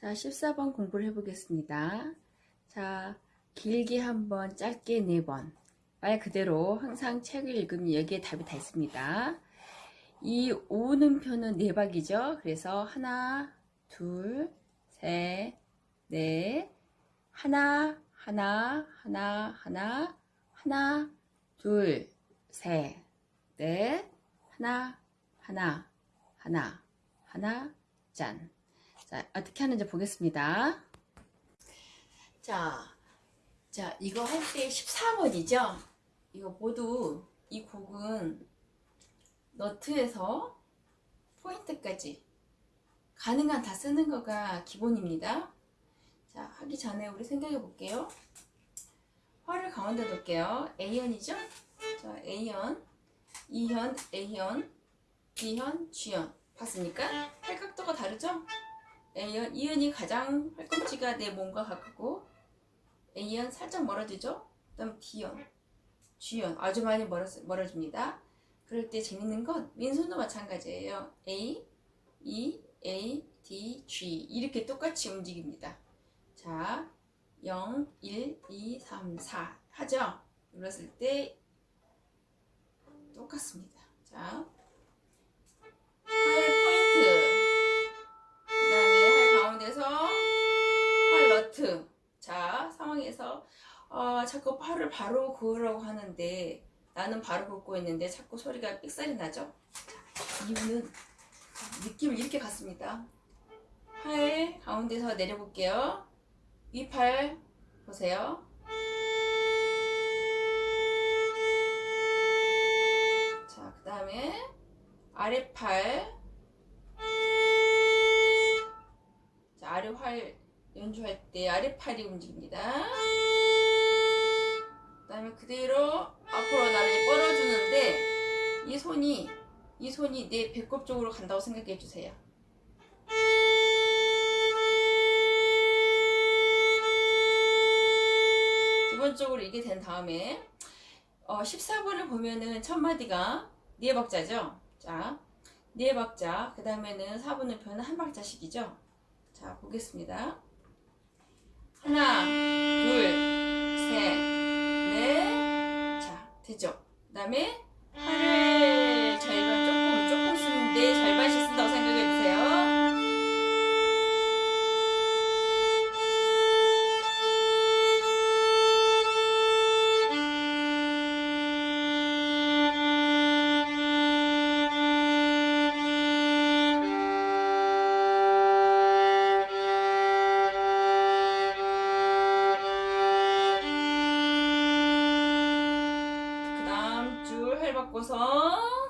자, 14번 공부를 해보겠습니다. 자, 길게 한 번, 짧게 네 번. 말 그대로 항상 책을 읽으면 여기에 답이 다 있습니다. 이 오는 표는 네 박이죠. 그래서 하나, 둘, 셋, 넷, 하나, 하나, 하나, 하나, 하나, 둘, 셋, 넷, 하나, 하나, 하나, 하나, 짠. 자, 어떻게 하는지 보겠습니다. 자, 자, 이거 할 때 14번이죠? 이거 모두 이 곡은 너트에서 포인트까지 가능한 다 쓰는 거가 기본입니다. 자, 하기 전에 우리 생각해 볼게요. 활을 가운데 놓을게요. A현이죠? 자, A현, E현, A현, B현, G현. 봤습니까? 팔각도가 다르죠? A현, E현이 가장 팔꿈치가 내 몸과 가깝고 A현 살짝 멀어지죠? 그 다음 D현, G현 아주 많이 멀어, 멀어집니다. 그럴 때 재밌는 건 왼손도 마찬가지예요. A, E, A, D, G 이렇게 똑같이 움직입니다. 자, 0, 1, 2, 3, 4 하죠? 눌렀을 때 똑같습니다. 자, 자 상황에서 어, 자꾸 팔을 바로 그으라고 하는데 나는 바로 긋고 있는데 자꾸 소리가 삑사리 나죠? 자, 이유는 느낌을 이렇게 갔습니다. 팔 가운데서 내려볼게요. 위팔 보세요. 자 그 다음에 아래팔. 자, 아래활 연주할 때 아래팔이 움직입니다. 그 다음에 그대로 앞으로 나를 뻗어주는데 이 손이 이 손이 내 배꼽 쪽으로 간다고 생각해 주세요. 기본적으로 이게 된 다음에 어, 14번을 보면은 첫 마디가 네 박자죠. 자, 네 박자. 그 다음에는 4분의 표는 한 박자씩이죠. 자, 보겠습니다. 하나, 둘, 셋, 넷. 자, 됐죠? 그 다음에 팔을 바꿔서